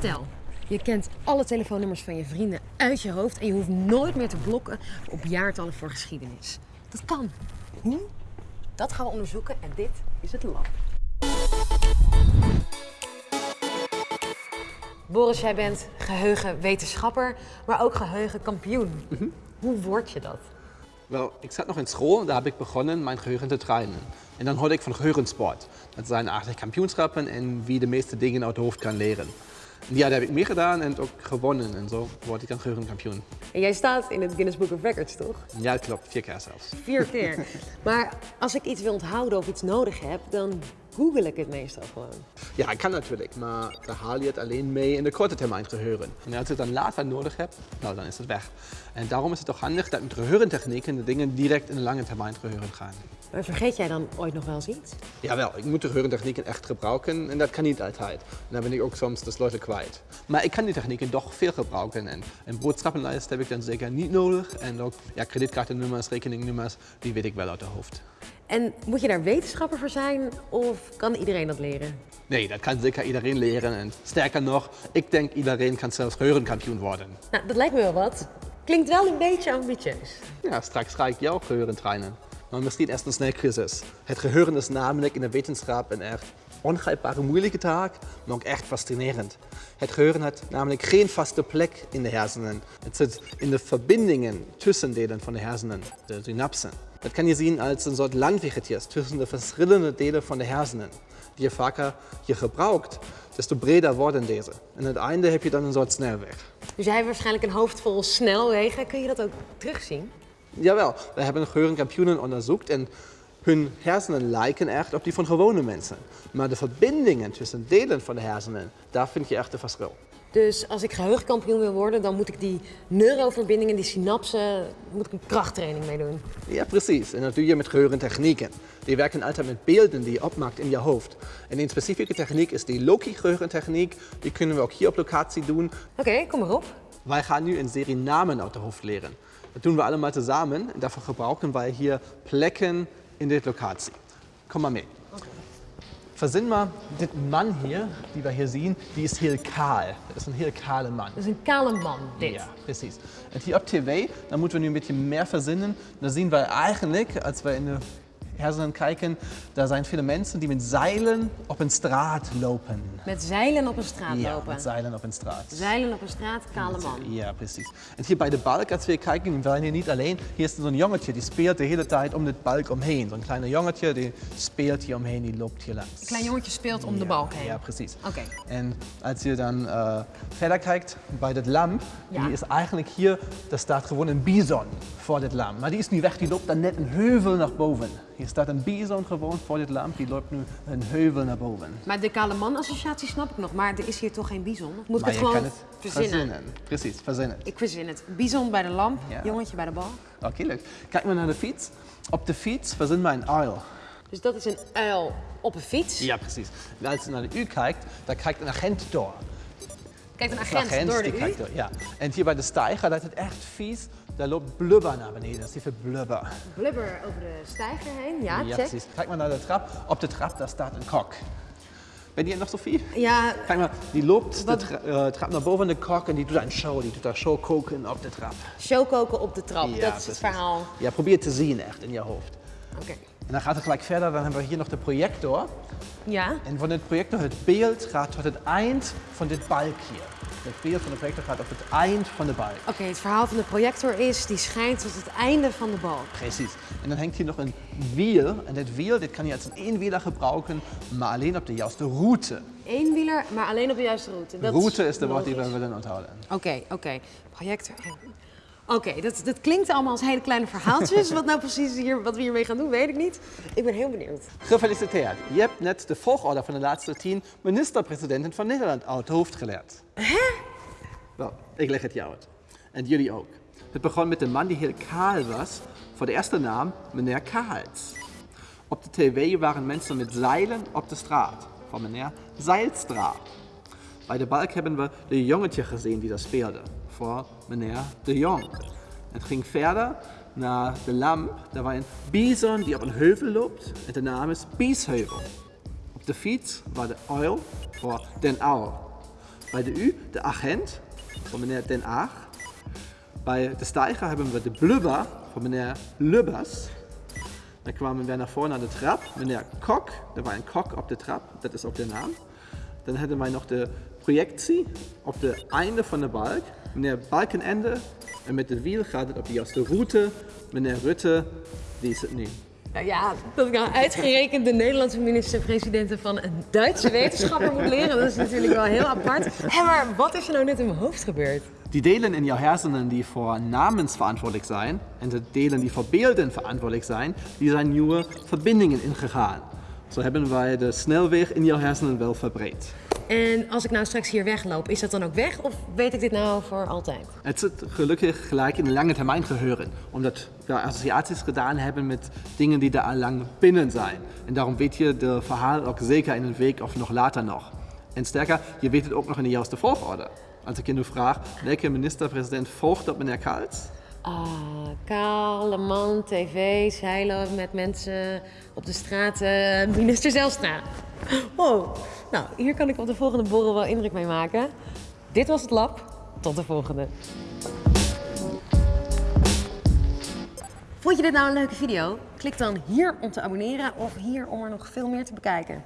Stel, je kent alle telefoonnummers van je vrienden uit je hoofd en je hoeft nooit meer te blokken op jaartallen voor geschiedenis. Dat kan. Hoe? Dat gaan we onderzoeken en dit is het lab. Boris, jij bent geheugenwetenschapper, maar ook geheugenkampioen. Hoe word je dat? Wel, ik zat nog in school, daar heb ik begonnen mijn geheugen te trainen. En dan hoorde ik van geheugensport. Dat zijn eigenlijk kampioenschappen en wie de meeste dingen uit het hoofd kan leren. Ja, daar heb ik meegedaan en ook gewonnen. En zo word ik dan geheugenkampioen. En jij staat in het Guinness Book of Records, toch? Ja, klopt. Vier keer zelfs. Vier keer. maar als ik iets wil onthouden of iets nodig heb, dan google ik het meestal gewoon. Ja, kan natuurlijk, maar dan haal je het alleen mee in de korte termijn geheugen. En als je het dan later nodig hebt, nou, dan is het weg. En daarom is het toch handig dat met geheugentechnieken de dingen direct in de lange termijn geheugen gaan. Maar vergeet jij dan ooit nog wel eens iets? Jawel, ik moet de echt gebruiken en dat kan niet altijd. En dan ben ik ook soms de sleutel kwijt. Maar ik kan die technieken toch veel gebruiken en een boodschappenlijst heb ik dan zeker niet nodig. En ook ja, kredietkaartennummers, rekeningnummers, die weet ik wel uit de hoofd. En moet je daar wetenschapper voor zijn of kan iedereen dat leren? Nee, dat kan zeker iedereen leren. En sterker nog, ik denk iedereen kan zelfs geheugenkampioen worden. Nou, dat lijkt me wel wat. Klinkt wel een beetje ambitieus. Ja, straks ga ik jou geheugen trainen. Maar misschien eerst een snel crisis. Het geheugen is namelijk in de wetenschap een echt ongrijpbare moeilijke taak, maar ook echt fascinerend. Het geheugen hat namelijk geen vaste plek in de hersenen. Het zit in de verbindingen tussen delen van de hersenen, de synapsen. Dat kan je zien als een soort landweggetje tussen de verschillende delen van de hersenen. Die je vaker je gebruikt, desto breder worden deze. En aan het einde heb je dan een soort snelweg. Dus jij hebt waarschijnlijk een hoofd vol snelwegen. Kun je dat ook terugzien? Jawel, we hebben geheugenkampioenen onderzocht en hun hersenen lijken echt op die van gewone mensen. Maar de verbindingen tussen delen van de hersenen, daar vind je echt een verschil. Dus als ik geheugenkampioen wil worden, dan moet ik die neuroverbindingen, die synapsen, moet ik een krachttraining mee doen. Ja, precies. En dat doe je met geheugentechnieken. Die werken altijd met beelden die je opmaakt in je hoofd. En een specifieke techniek is die Loki-geheugentechniek. Die kunnen we ook hier op locatie doen. Oké, kom maar op. Wij gaan nu een serie namen uit de hoofd leren. Dat doen we allemaal samen en daarvoor gebruiken wij hier plekken in de locatie. Kom maar mee. Maar, dit man hier, die we hier zien, die is heel kaal. Dat is een heel kale man. Dat is een kale man, dit. Ja, precies. En hier op tv, dan moeten we nu een beetje meer verzinnen. Dan zien we eigenlijk, als we in de hersenen kijken, daar zijn viele mensen die met zeilen op een straat lopen. Met zeilen op een straat Ja, lopen. met zeilen op een straat. Zeilen op een straat, kale man. Ja, precies. En hier bij de balk, als we kijken, we zijn hier niet alleen. Hier is zo'n jongetje, die speelt de hele tijd om dit balk omheen. Zo'n kleiner jongetje, die speelt hier omheen, die loopt hier langs. Een klein jongetje speelt om de balk heen. Ja, precies. Oké. En als je dan eh, verder kijkt bij dit lamp, Ja. die is eigenlijk hier, daar staat gewoon een bison voor dit lamp. Maar die is nu weg, die loopt dan net een heuvel naar boven. Hier staat een bison gewoon voor dit lamp, die loopt nu een heuvel naar boven. Maar de kale man associatie snap ik nog, maar er is hier toch geen bison? Of moet ik maar het gewoon het verzinnen? Precies, verzinnen. Ik verzin het. Bison bij de lamp, Ja. jongetje bij de balk. Oké, leuk. Kijk maar naar de fiets. Op de fiets verzinnen wij een uil. Dus dat is een uil op een fiets. Ja, precies. En als je naar de U kijkt, dan kijkt een agent door. Kijk, een Een agent, door de U. kijkt door, ja. En hier bij de steiger, dat is het echt vies. Daar loopt blubber naar beneden. Dat is die veel blubber. Blubber over de stijger heen. Ja, Ja, check. precies. Kijk maar naar de trap. Op de trap, daar staat een kok. Ben je nog Sophie? Ja, Kijk maar, die loopt de Wat? tra eh, trap naar boven de kok en die doet een show. Die doet daar show koken op de trap. show koken op de trap. Ja, dat is het verhaal. Ja, probeer het te zien echt in je hoofd. Oké. En dan gaat het gelijk verder. Dan hebben we hier nog de projector. Ja. En van dit projector, het beeld gaat tot het eind van dit balk hier. Het beeld van de projector gaat op het eind van de balk. Oké, het verhaal van de projector is, die schijnt tot het einde van de balk. Precies. En dan hangt hier nog een wiel. En dit wiel dit kan je als een eenwieler gebruiken, maar alleen op de juiste route. Eenwieler, maar alleen op de juiste route. Dat route is de woord die we willen onthouden. Oké, oké. Projector. Oké, dat, dat klinkt allemaal als hele kleine verhaaltjes. wat nou precies hier, wat we hiermee gaan doen, weet ik niet. Ik ben heel benieuwd. Gefeliciteerd. Je hebt net de volgorde van de laatste tien ministerpresidenten van Nederland uit het hoofd geleerd. Hè? Wel, ik leg het jou uit. En jullie ook. Het begon met een man die heel kaal was, voor de eerste naam meneer Kaals. Op de tv waren mensen met zeilen op de straat, van meneer Zeilstra. Bij de balk hebben we de jongetje gezien die dat speelde, voor meneer De Jong. Het ging verder naar de lamp, daar was een bison die op een heuvel loopt en de naam is Biesheuvel. Op de fiets was de uil voor den uil. Bij de U de agent van meneer Den Aag. Bij de steiger hebben we de blubber van meneer Lubbers. Dan kwamen we naar voren naar de trap. Meneer Kok, er was een kok op de trap, dat is ook de naam. Dan hadden wij nog de projectie op de einde van de balk. Meneer Balkenende. En met het wiel gaat het op de juiste route. Meneer Rutte, die is het nu. Nou ja, dat ik nou uitgerekend de Nederlandse minister-president van een Duitse wetenschapper moet leren, dat is natuurlijk wel heel apart. Hé, maar wat is er nou net in mijn hoofd gebeurd? Die delen in jouw hersenen die voor namens verantwoordelijk zijn en de delen die voor beelden verantwoordelijk zijn, die zijn nieuwe verbindingen ingegaan. Zo hebben wij de snelweg in jouw hersenen wel verbreed. En als ik nou straks hier wegloop, is dat dan ook weg of weet ik dit nou voor altijd? Het zit gelukkig gelijk in lange termijn geheuren, omdat we associaties gedaan hebben met dingen die er al lang binnen zijn. En daarom weet je de verhaal ook zeker in een week of nog later nog. En sterker, je weet het ook nog in de juiste volgorde. Als ik je nu vraag, welke minister-president volgt op meneer Kals? Ah, kale man, tv, zeilen met mensen op de straat, eh, minister Zelstra. Wow, nou hier kan ik op de volgende borrel wel indruk mee maken. Dit was het lab, tot de volgende. Vond je dit nou een leuke video? Klik dan hier om te abonneren of hier om er nog veel meer te bekijken.